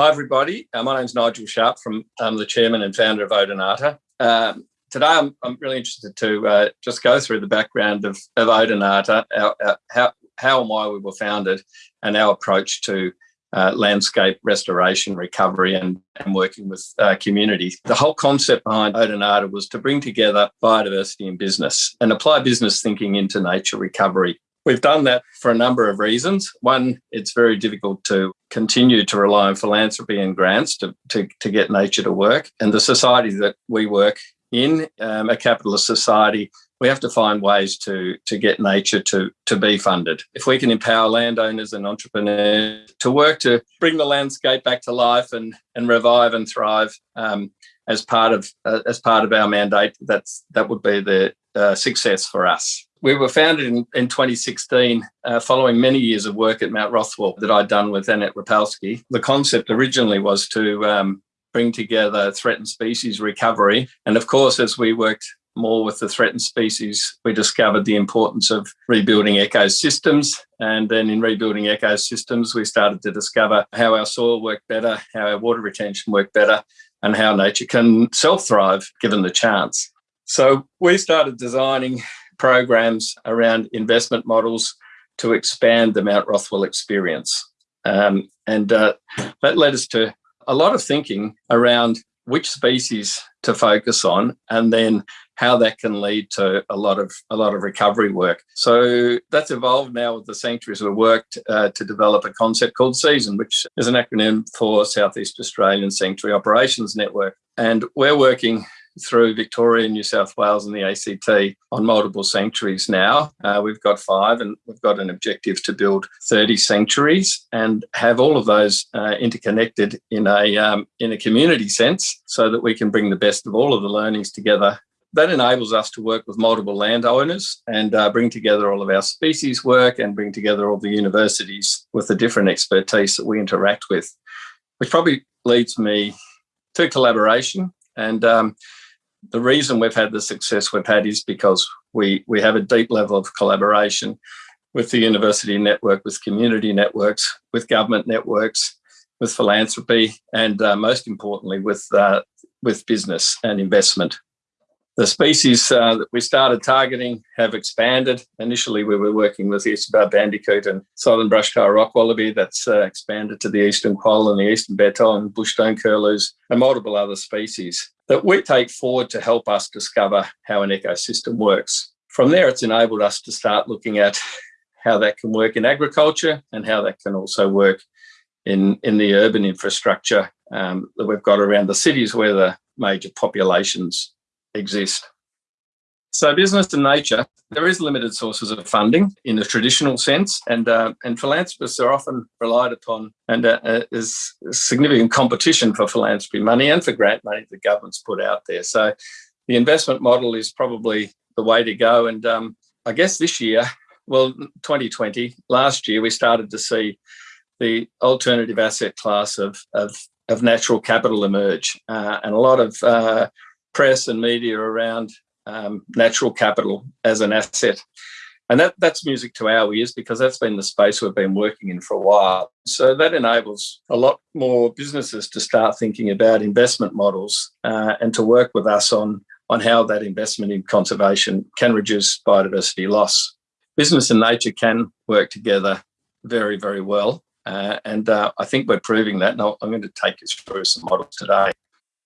Hi, everybody. Uh, my name's Nigel Sharp from um, the chairman and founder of Odonata. Um, today, I'm, I'm really interested to uh, just go through the background of, of Odonata, how, how and why we were founded, and our approach to uh, landscape restoration, recovery, and, and working with uh, communities. The whole concept behind Odonata was to bring together biodiversity and business and apply business thinking into nature recovery. We've done that for a number of reasons. One, it's very difficult to continue to rely on philanthropy and grants to, to, to get nature to work. And the society that we work in, um, a capitalist society, we have to find ways to, to get nature to, to be funded. If we can empower landowners and entrepreneurs to work to bring the landscape back to life and, and revive and thrive um, as part of uh, as part of our mandate, that's that would be the uh, success for us. We were founded in, in 2016 uh, following many years of work at Mount Rothwell that I'd done with Annette Rypalski. The concept originally was to um, bring together threatened species recovery. And of course, as we worked more with the threatened species, we discovered the importance of rebuilding ecosystems. And then in rebuilding ecosystems, we started to discover how our soil worked better, how our water retention worked better, and how nature can self thrive given the chance. So we started designing programs around investment models to expand the Mount Rothwell experience. Um, and uh, that led us to a lot of thinking around which species to focus on and then how that can lead to a lot of a lot of recovery work. So that's evolved now with the sanctuaries. We've worked uh, to develop a concept called Season, which is an acronym for Southeast Australian Sanctuary Operations Network. And we're working through Victoria, New South Wales, and the ACT on multiple sanctuaries now. Uh, we've got five, and we've got an objective to build 30 sanctuaries and have all of those uh, interconnected in a um, in a community sense, so that we can bring the best of all of the learnings together. That enables us to work with multiple landowners and uh, bring together all of our species work and bring together all the universities with the different expertise that we interact with, which probably leads me to collaboration. And um, the reason we've had the success we've had is because we, we have a deep level of collaboration with the university network, with community networks, with government networks, with philanthropy, and uh, most importantly, with, uh, with business and investment. The species uh, that we started targeting have expanded. Initially, we were working with the eastern bandicoot and southern brush-tail rock wallaby. That's uh, expanded to the eastern quoll and the eastern bettong and bushstone curlews and multiple other species that we take forward to help us discover how an ecosystem works. From there, it's enabled us to start looking at how that can work in agriculture and how that can also work in, in the urban infrastructure um, that we've got around the cities where the major populations exist. So business and nature, there is limited sources of funding in the traditional sense, and uh, and philanthropists are often relied upon, and uh, uh, there's significant competition for philanthropy money and for grant money that governments put out there. So the investment model is probably the way to go. And um, I guess this year, well, 2020, last year, we started to see the alternative asset class of, of, of natural capital emerge, uh, and a lot of uh, press and media around um, natural capital as an asset. And that, that's music to our ears because that's been the space we've been working in for a while. So that enables a lot more businesses to start thinking about investment models uh, and to work with us on, on how that investment in conservation can reduce biodiversity loss. Business and nature can work together very, very well. Uh, and uh, I think we're proving that. And I'm going to take you through some models today.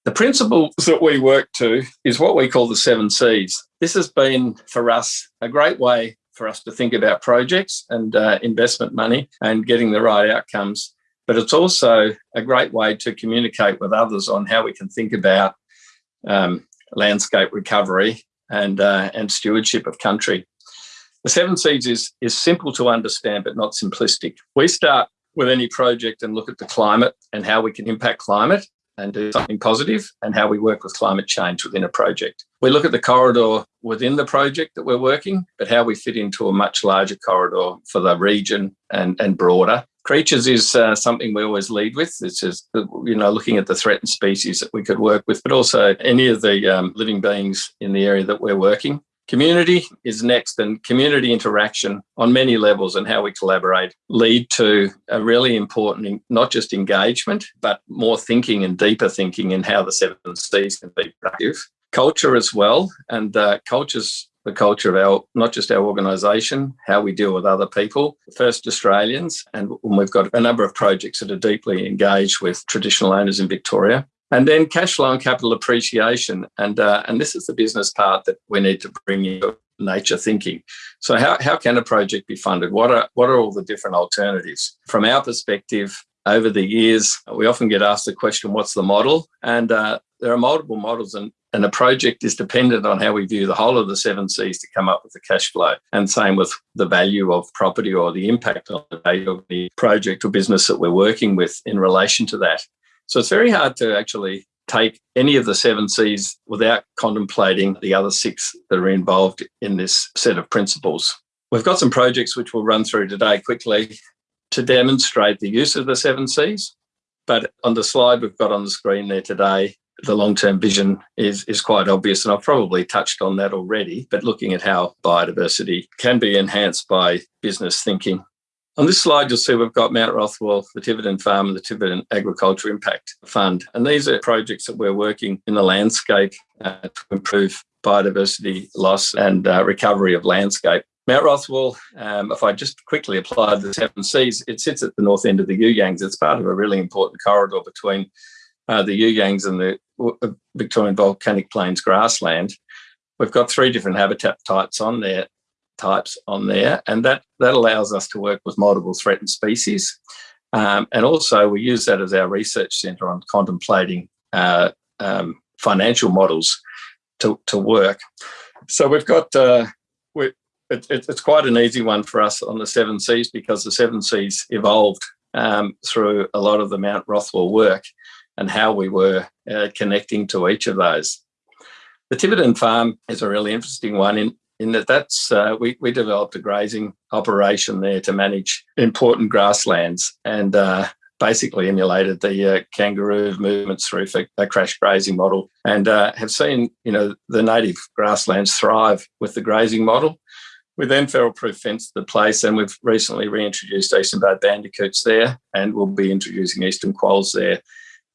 The principles that we work to is what we call the seven C's. This has been for us a great way for us to think about projects and uh, investment money and getting the right outcomes. But it's also a great way to communicate with others on how we can think about um, landscape recovery and, uh, and stewardship of country. The seven C's is, is simple to understand, but not simplistic. We start with any project and look at the climate and how we can impact climate and do something positive and how we work with climate change within a project. We look at the corridor within the project that we're working, but how we fit into a much larger corridor for the region and, and broader. Creatures is uh, something we always lead with. It's just, you know, looking at the threatened species that we could work with, but also any of the um, living beings in the area that we're working. Community is next, and community interaction on many levels and how we collaborate lead to a really important, not just engagement, but more thinking and deeper thinking in how the seven C's can be productive. Culture as well, and uh, culture's the culture of our, not just our organisation, how we deal with other people, first Australians, and we've got a number of projects that are deeply engaged with traditional owners in Victoria. And then cash flow and capital appreciation. And, uh, and this is the business part that we need to bring into nature thinking. So how, how can a project be funded? What are, what are all the different alternatives? From our perspective, over the years, we often get asked the question, what's the model? And uh, there are multiple models and, and a project is dependent on how we view the whole of the seven C's to come up with the cash flow. And same with the value of property or the impact on the value of the project or business that we're working with in relation to that. So it's very hard to actually take any of the seven C's without contemplating the other six that are involved in this set of principles. We've got some projects which we'll run through today quickly to demonstrate the use of the seven C's. But on the slide we've got on the screen there today, the long-term vision is, is quite obvious, and I've probably touched on that already, but looking at how biodiversity can be enhanced by business thinking on this slide, you'll see we've got Mount Rothwell, the Tiverton Farm and the Tiverton Agriculture Impact Fund. And these are projects that we're working in the landscape uh, to improve biodiversity loss and uh, recovery of landscape. Mount Rothwell, um, if I just quickly apply the seven Cs, it sits at the north end of the You It's part of a really important corridor between uh, the You and the uh, Victorian Volcanic Plains grassland. We've got three different habitat types on there types on there, and that, that allows us to work with multiple threatened species. Um, and also we use that as our research centre on contemplating uh, um, financial models to, to work. So we've got, uh, we, it, it, it's quite an easy one for us on the seven Cs because the seven Cs evolved um, through a lot of the Mount Rothwell work and how we were uh, connecting to each of those. The Tiverton farm is a really interesting one in, in that that's uh, we, we developed a grazing operation there to manage important grasslands and uh, basically emulated the uh, kangaroo movements through a crash grazing model and uh, have seen you know the native grasslands thrive with the grazing model. We then feral proof fenced the place and we've recently reintroduced eastern bandicoots there and we'll be introducing eastern quolls there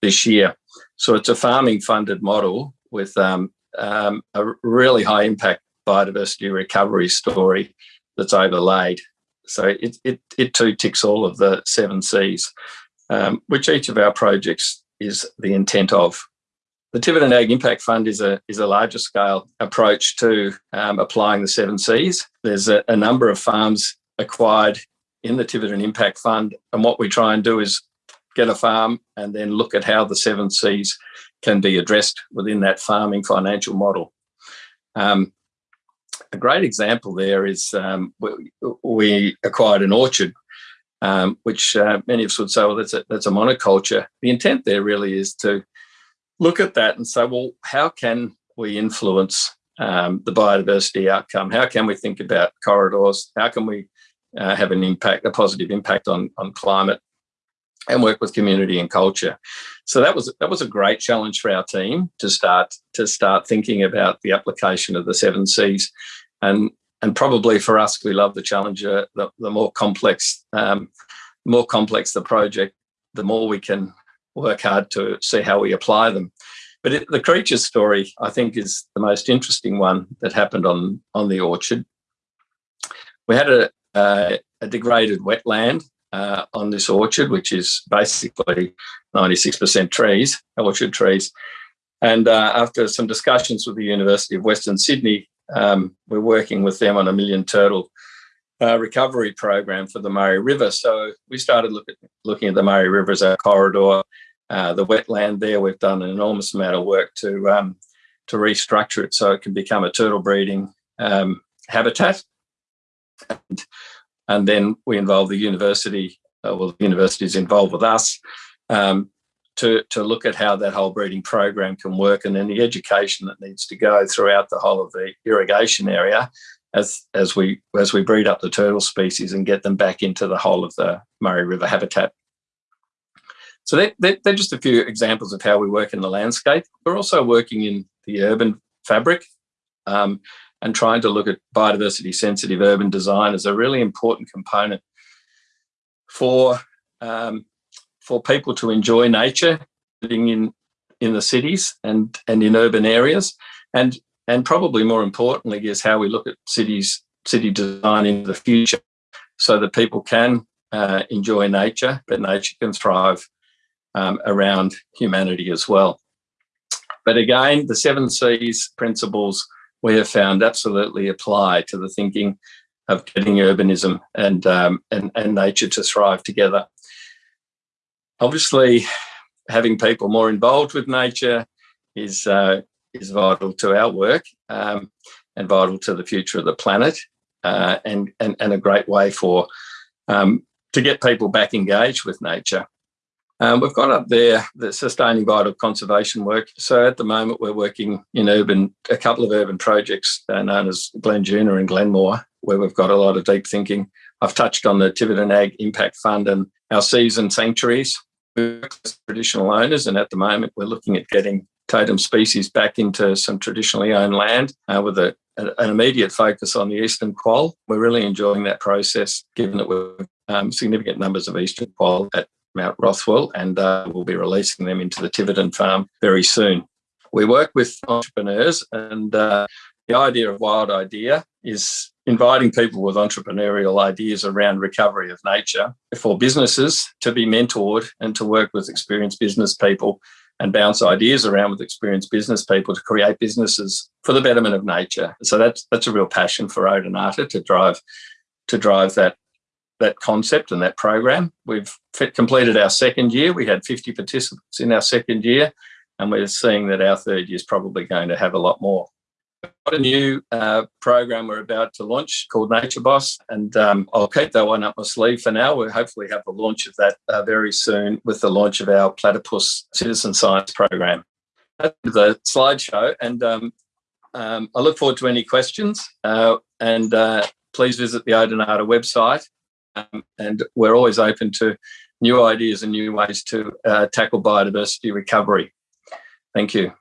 this year. So it's a farming funded model with um, um, a really high impact biodiversity recovery story that's overlaid. So it, it, it too ticks all of the seven Cs, um, which each of our projects is the intent of. The Tiverton Ag Impact Fund is a, is a larger scale approach to um, applying the seven Cs. There's a, a number of farms acquired in the Tiverton Impact Fund. And what we try and do is get a farm and then look at how the seven Cs can be addressed within that farming financial model. Um, a great example there is um, we, we, acquired an orchard, um, which uh, many of us would say, well, that's a, that's a monoculture. The intent there really is to look at that and say, well, how can we influence um, the biodiversity outcome? How can we think about corridors? How can we uh, have an impact, a positive impact on, on climate? And work with community and culture. So that was that was a great challenge for our team to start to start thinking about the application of the seven Cs, and and probably for us, we love the challenge. The, the more complex, um, more complex the project, the more we can work hard to see how we apply them. But it, the creature story, I think, is the most interesting one that happened on on the orchard. We had a, a degraded wetland uh, on this orchard, which is basically 96% trees, orchard trees. And uh, after some discussions with the University of Western Sydney, um, we're working with them on a million turtle uh, recovery program for the Murray River. So we started look at, looking at the Murray River as a corridor, uh, the wetland there. We've done an enormous amount of work to um, to restructure it so it can become a turtle breeding um, habitat. And and then we involve the university, uh, well, the university is involved with us um, to, to look at how that whole breeding program can work and then the education that needs to go throughout the whole of the irrigation area as, as, we, as we breed up the turtle species and get them back into the whole of the Murray River habitat. So they're, they're just a few examples of how we work in the landscape. We're also working in the urban fabric um, and trying to look at biodiversity sensitive urban design as a really important component for um, for people to enjoy nature living in in the cities and and in urban areas. And and probably more importantly is how we look at cities city design in the future so that people can uh, enjoy nature but nature can thrive um, around humanity as well. But again the seven c's principles we have found absolutely apply to the thinking of getting urbanism and, um, and, and nature to thrive together. Obviously, having people more involved with nature is, uh, is vital to our work um, and vital to the future of the planet uh, and, and, and a great way for um, to get people back engaged with nature. Um, we've got up there the sustaining vital conservation work. So at the moment, we're working in urban, a couple of urban projects uh, known as Glen Glenduna and Glenmore, where we've got a lot of deep thinking. I've touched on the Tiverton Ag Impact Fund and our season sanctuaries. traditional owners, and at the moment, we're looking at getting totem species back into some traditionally owned land uh, with a, an immediate focus on the eastern quoll. We're really enjoying that process, given that we're um, significant numbers of eastern quoll at Mount Rothwell, and uh, we'll be releasing them into the Tiverton farm very soon. We work with entrepreneurs, and uh, the idea of Wild Idea is inviting people with entrepreneurial ideas around recovery of nature for businesses to be mentored and to work with experienced business people and bounce ideas around with experienced business people to create businesses for the betterment of nature. So that's that's a real passion for Odonata to drive to drive that that concept and that program. We've completed our second year. We had 50 participants in our second year, and we're seeing that our third year is probably going to have a lot more. We've got a new uh, program we're about to launch called Nature Boss, and um, I'll keep that one up my sleeve for now. We'll hopefully have the launch of that uh, very soon with the launch of our Platypus Citizen Science program. That's the slideshow, and um, um, I look forward to any questions. Uh, and uh, please visit the Odonata website um, and we're always open to new ideas and new ways to uh, tackle biodiversity recovery. Thank you.